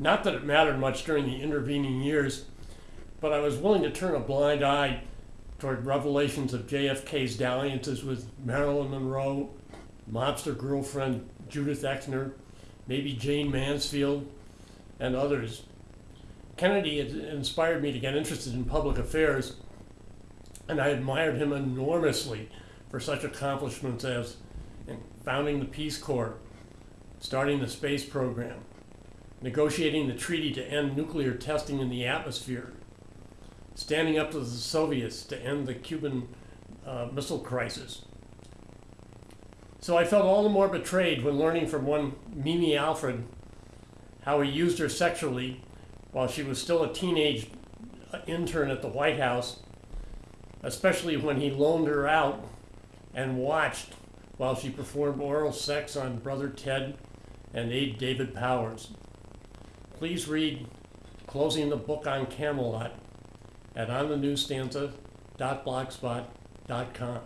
Not that it mattered much during the intervening years, but I was willing to turn a blind eye toward revelations of JFK's dalliances with Marilyn Monroe, mobster girlfriend Judith Exner, maybe Jayne Mansfield, and others. Kennedy had inspired me to get interested in public affairs, and I admired him enormously for such accomplishments as founding the Peace Corps, starting the space program, negotiating the treaty to end nuclear testing in the atmosphere, standing up to the Soviets to end the Cuban uh, Missile Crisis. So I felt all the more betrayed when learning from one Mimi Alford how he used her sexually while she was still a teenage uh, intern at the White House, especially when he loaned her out and watched while she performed oral sex on Brother Ted and aide David Powers. Please read Closing the Book on Camelot at onthenewsstanza.blogspot.com.